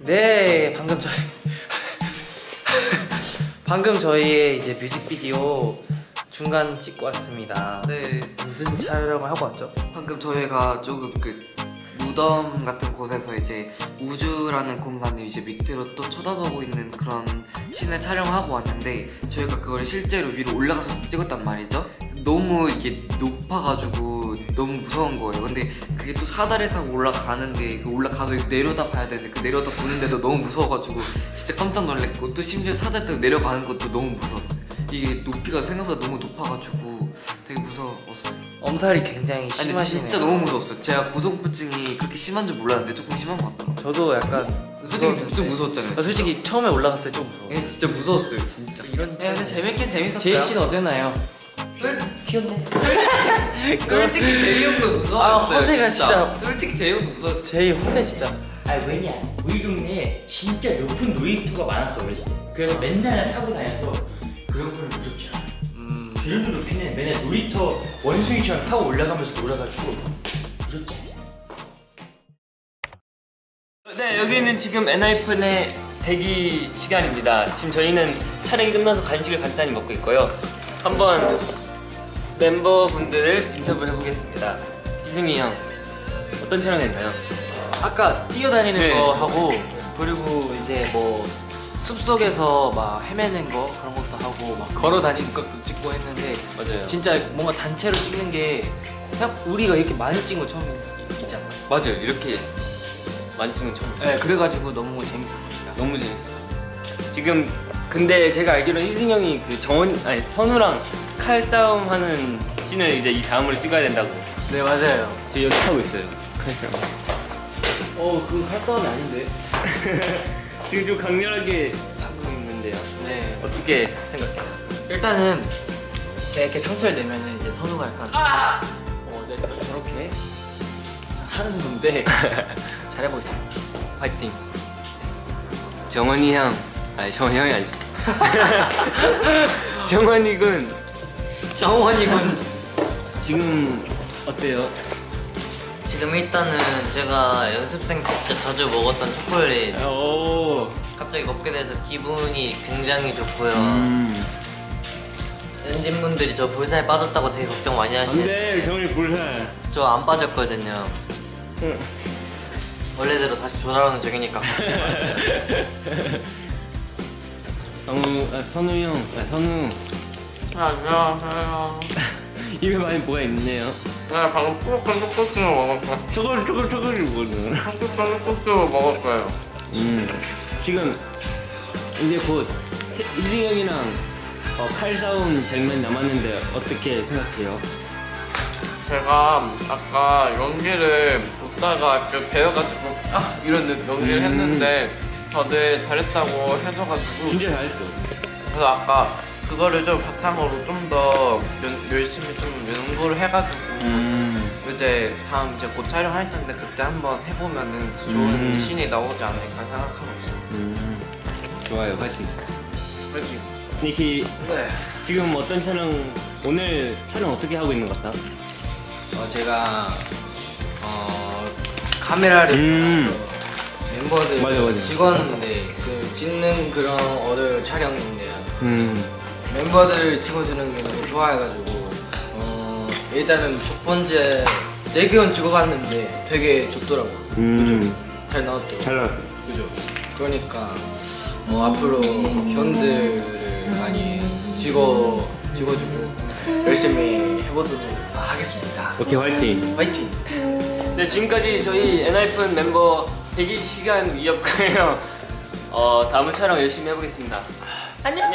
네, 방금 저희 방금 저희의 이제 뮤직비디오 중간 찍고 왔습니다. 네, 무슨 촬영을 하고 왔죠? 방금 저희가 조금 그 무덤 같은 곳에서 이제 우주라는 공간을 이제 밑으로 또 쳐다보고 있는 그런 씬을 촬영하고 왔는데 저희가 그걸 실제로 위로 올라가서 찍었단 말이죠. 너무 이게 높아가지고 너무 무서운 거예요. 근데 그게 또 사다리 타고 올라가는데 그 올라가서 내려다 봐야 되는데 그 내려다 보는데도 너무 무서워가지고 진짜 깜짝 놀랐고 또 심지어 사다리 타고 내려가는 것도 너무 무서웠어요. 이게 높이가 생각보다 너무 높아가지고 되게 무서웠어요. 엄살이 굉장히 아니 심하시네요. 진짜 너무 무서웠어요. 제가 고소공포증이 그렇게 심한 줄 몰랐는데 조금 심한 것 같더라고요. 저도 약간 솔직히 무서웠는데. 좀 무서웠잖아요. 아, 솔직히 처음에 올라갔을 때 좀 무서웠어요. 예, 진짜 무서웠어요, 진짜. 이런 네, 근데 재밌긴 재밌었어요. 제이 씨는 어땠나요? 솔- 귀엽네. 솔직히 제이 형도 무서웠어요. 아, 허세가 진짜. 솔직히 제이 형도 무서웠어요. 제이 허세 진짜. 아 왜냐 우리 동네에 진짜 높은 놀이터가 많았어 어렸을 때 그래서 맨날 타고 다녀서 그런 거는 무섭지 않아 음, 그 정도 높이는 맨날 놀이터 원숭이처럼 타고 올라가면서 놀아가지고 무섭지 않아 네, 여기는 지금 엔하이픈의 대기 시간입니다. 지금 저희는 촬영이 끝나서 간식을 간단히 먹고 있고요. 한번 멤버분들을 인터뷰 해 보겠습니다. 이승희 형, 어떤 촬영했나요? 아까 뛰어다니는 네. 거 하고 그리고 이제 뭐 숲속에서 막 헤매는 거 그런 것도 하고 막 걸어 다니는 것도 찍고 했는데 맞아요. 진짜 뭔가 단체로 찍는 게 생각 우리가 이렇게 많이 찍은 거 처음이잖아. 맞아요. 이렇게 많이 찍은 처음. 네, 그래가지고 너무 재밌었습니다. 너무 재밌어요. 지금 근데 제가 알기로 이승 형이 그 정원 아니 선우랑 칼 싸움 하는 씬을 이제 이 다음으로 찍어야 된다고. 네 맞아요. 지금 연습하고 있어요. 칼 싸움. 어 그거 칼싸움이 아닌데. 지금 좀 강렬하게 하고 있는데요. 네. 어떻게 생각해요? 일단은 제가 이렇게 상처를 내면은 이제 선우가 약간 어, 네, 저렇게 하는 건데 잘해보겠습니다. 파이팅. 정원이 형, 아니 정원이 형이 아니지. 정원이 군 정원이 군. 지금 어때요? 지금 일단은 제가 연습생 때 진짜 자주 먹었던 초콜릿 오. 갑자기 먹게 돼서 기분이 굉장히 좋고요 음. 연진분들이 저 볼살에 빠졌다고 되게 걱정 많이 안돼 하시는데 정원이 볼살. 저 안 빠졌거든요 응. 원래대로 다시 돌아오는 중이니까 성우, 아, 선우 형, 아, 선우 안녕하세요 입에 많이 뭐가 있네요. 네 방금 푸르한 떡볶이 먹었어요 초콜 초콜 초콜이 뭐는? 푸르한 떡볶이 먹었어요 음. 지금 이제 곧 희승 형이랑 어, 칼 싸움 장면 남았는데 어떻게 생각해요? 제가 아까 연기를 웃다가 그 배워가지고 아 이런 느- 연기를 음. 했는데 다들 잘했다고 해줘가지고 진짜 잘했어. 그래서 아까 그거를 좀 바탕으로 좀 더 열심히 좀 연구를 해가지고 음. 이제 다음 이제 곧 촬영할 텐데 그때 한번 해보면은 더 좋은 음. 신이 나오지 않을까 생각하고 있어요. 음. 좋아요, 파이팅. 그렇지. 니키 네. 지금 어떤 촬영 오늘 촬영 어떻게 하고 있는 것 같아? 어 제가 어 카메라를 음. 멤버들 맞아, 맞아. 직원인데 그 찍는 그런 어느 촬영인데요. 음. 멤버들 찍어주는 게 너무 좋아해가지고 어 일단은 첫 번째 대기원 찍어봤는데 되게 좋더라고. 음. 그죠? 잘 나왔죠. 잘 나왔어. 그죠. 그러니까 어, 앞으로 현들을 많이 찍어 찍어주고 열심히 해보도록 하겠습니다. 오케이, 화이팅. 파이팅. 네, 지금까지 저희 엔하이픈 멤버 대기 시간이었고요. 어, 다음 촬영 열심히 해보겠습니다. 안녕.